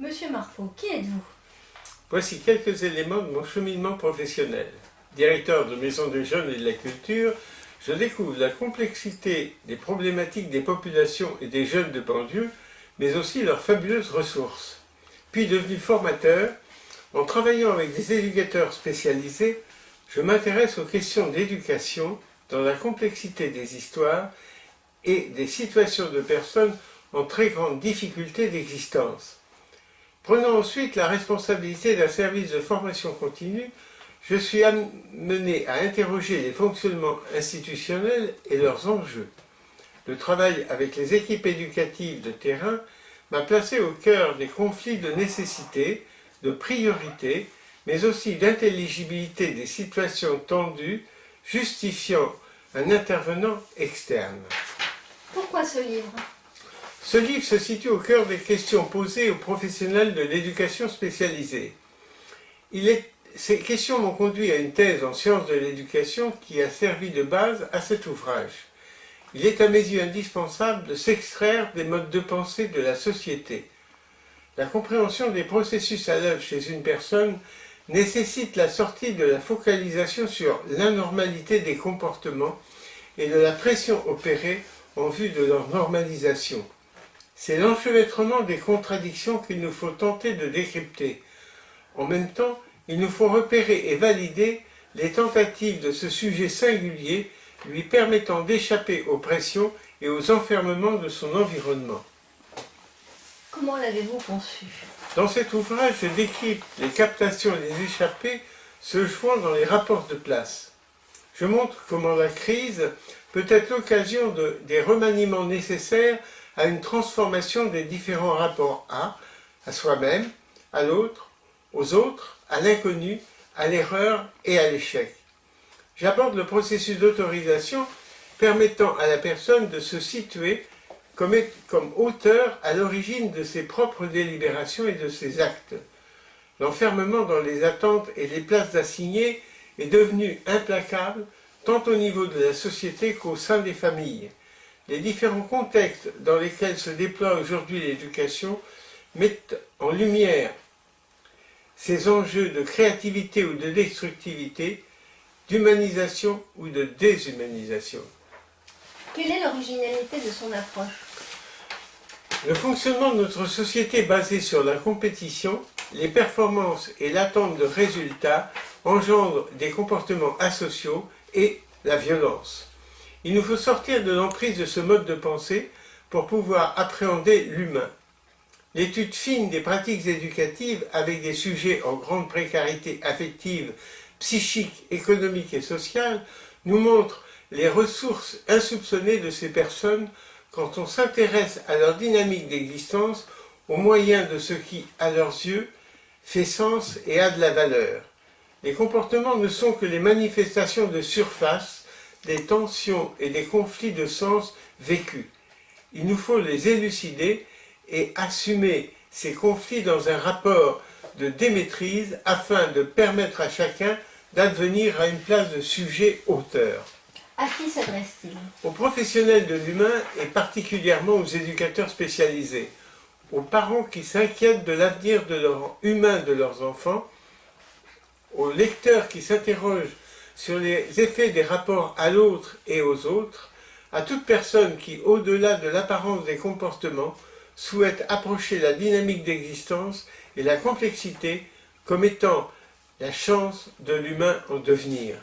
Monsieur Marfaux, qui êtes-vous? Voici quelques éléments de mon cheminement professionnel. Directeur de maison des jeunes et de la culture, je découvre la complexité des problématiques des populations et des jeunes de banlieue, mais aussi leurs fabuleuses ressources. Puis devenu formateur, en travaillant avec des éducateurs spécialisés, je m'intéresse aux questions d'éducation dans la complexité des histoires et des situations de personnes en très grande difficulté d'existence. Prenant ensuite la responsabilité d'un service de formation continue, je suis amené à interroger les fonctionnements institutionnels et leurs enjeux. Le travail avec les équipes éducatives de terrain m'a placé au cœur des conflits de nécessité, de priorité, mais aussi d'intelligibilité des situations tendues, justifiant un intervenant externe. Pourquoi ce livre? Ce livre se situe au cœur des questions posées aux professionnels de l'éducation spécialisée. ces questions m'ont conduit à une thèse en sciences de l'éducation qui a servi de base à cet ouvrage. Il est à mes yeux indispensable de s'extraire des modes de pensée de la société. La compréhension des processus à l'œuvre chez une personne nécessite la sortie de la focalisation sur l'anormalité des comportements et de la pression opérée en vue de leur normalisation. C'est l'enchevêtrement des contradictions qu'il nous faut tenter de décrypter. En même temps, il nous faut repérer et valider les tentatives de ce sujet singulier lui permettant d'échapper aux pressions et aux enfermements de son environnement. Comment l'avez-vous conçu? Dans cet ouvrage, je décris les captations et les échappées se jouant dans les rapports de place. Je montre comment la crise peut être l'occasion de, des remaniements nécessaires à une transformation des différents rapports à, à soi-même, à l'autre, aux autres, à l'inconnu, à l'erreur et à l'échec. J'aborde le processus d'autorisation permettant à la personne de se situer comme, comme auteur à l'origine de ses propres délibérations et de ses actes. L'enfermement dans les attentes et les places assignées est devenu implacable tant au niveau de la société qu'au sein des familles. Les différents contextes dans lesquels se déploie aujourd'hui l'éducation mettent en lumière ces enjeux de créativité ou de destructivité, d'humanisation ou de déshumanisation. Quelle est l'originalité de son approche? Le fonctionnement de notre société basé sur la compétition, les performances et l'attente de résultats engendrent des comportements asociaux et la violence. Il nous faut sortir de l'emprise de ce mode de pensée pour pouvoir appréhender l'humain. L'étude fine des pratiques éducatives avec des sujets en grande précarité affective, psychique, économique et sociale nous montre les ressources insoupçonnées de ces personnes quand on s'intéresse à leur dynamique d'existence au moyen de ce qui, à leurs yeux, fait sens et a de la valeur. Les comportements ne sont que les manifestations de surface des tensions et des conflits de sens vécus. Il nous faut les élucider et assumer ces conflits dans un rapport de démaîtrise afin de permettre à chacun d'advenir à une place de sujet auteur. À qui s'adresse-t-il? Aux professionnels de l'humain et particulièrement aux éducateurs spécialisés, aux parents qui s'inquiètent de l'avenir humain de leurs enfants aux lecteurs qui s'interrogent sur les effets des rapports à l'autre et aux autres, à toute personne qui, au-delà de l'apparence des comportements, souhaite approcher la dynamique d'existence et la complexité comme étant la chance de l'humain en devenir.